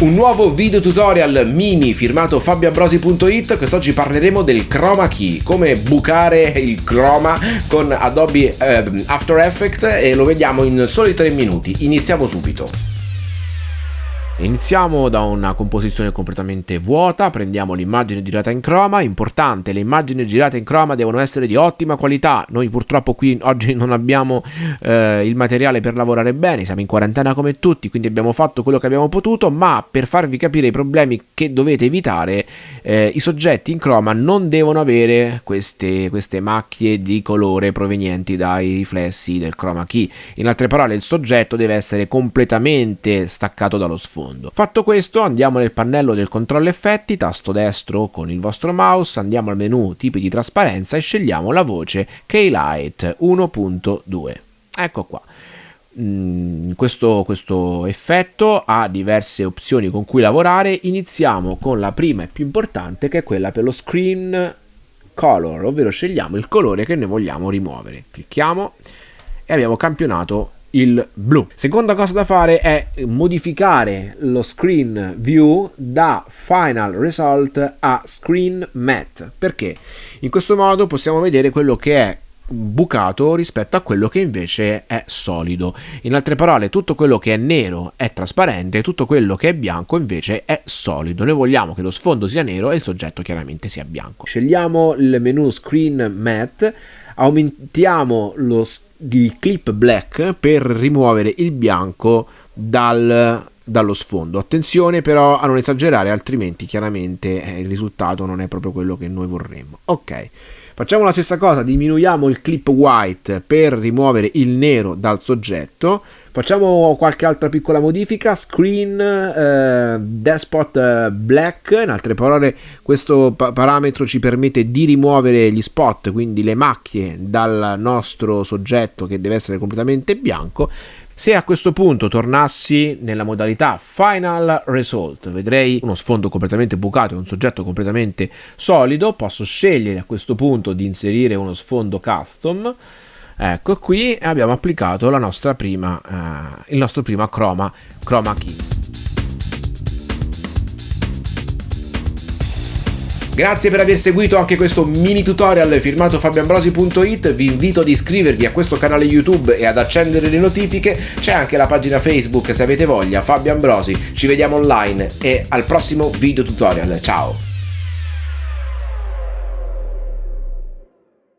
Un nuovo video tutorial mini firmato fabioambrosi.it Quest'oggi parleremo del chroma key Come bucare il chroma con Adobe eh, After Effects E lo vediamo in soli 3 minuti. Iniziamo subito Iniziamo da una composizione completamente vuota, prendiamo l'immagine girata in chroma, importante, le immagini girate in chroma devono essere di ottima qualità, noi purtroppo qui oggi non abbiamo eh, il materiale per lavorare bene, siamo in quarantena come tutti, quindi abbiamo fatto quello che abbiamo potuto, ma per farvi capire i problemi che dovete evitare, eh, i soggetti in chroma non devono avere queste, queste macchie di colore provenienti dai riflessi del chroma key, in altre parole il soggetto deve essere completamente staccato dallo sfondo mondo. Fatto questo andiamo nel pannello del controllo effetti, tasto destro con il vostro mouse, andiamo al menu tipi di trasparenza e scegliamo la voce K-Light 1.2. Ecco qua. Mm, questo, questo, effetto ha diverse opzioni con cui lavorare iniziamo con la prima e più importante che è quella per lo screen color ovvero scegliamo il colore che noi vogliamo rimuovere clicchiamo e abbiamo campionato il blu. Seconda cosa da fare è modificare lo screen view da final result a screen matte. Perché? In questo modo possiamo vedere quello che è bucato rispetto a quello che invece è solido. In altre parole, tutto quello che è nero è trasparente, tutto quello che è bianco invece è solido. Noi vogliamo che lo sfondo sia nero e il soggetto chiaramente sia bianco. Scegliamo il menu Screen Matte, aumentiamo lo di clip black per rimuovere il bianco dal, dallo sfondo. Attenzione però a non esagerare, altrimenti chiaramente eh, il risultato non è proprio quello che noi vorremmo. Ok. Facciamo la stessa cosa, diminuiamo il clip white per rimuovere il nero dal soggetto. Facciamo qualche altra piccola modifica, screen eh, despot eh, black, in altre parole questo pa parametro ci permette di rimuovere gli spot, quindi le macchie dal nostro soggetto che deve essere completamente bianco se a questo punto tornassi nella modalità Final Result, vedrei uno sfondo completamente bucato e un soggetto completamente solido, posso scegliere a questo punto di inserire uno sfondo custom, ecco qui abbiamo applicato la nostra prima, eh, il nostro prima chroma, chroma key. Grazie per aver seguito anche questo mini tutorial firmato fabioambrosi.it, vi invito ad iscrivervi a questo canale YouTube e ad accendere le notifiche, c'è anche la pagina Facebook se avete voglia, Fabio Ambrosi, ci vediamo online e al prossimo video tutorial, ciao!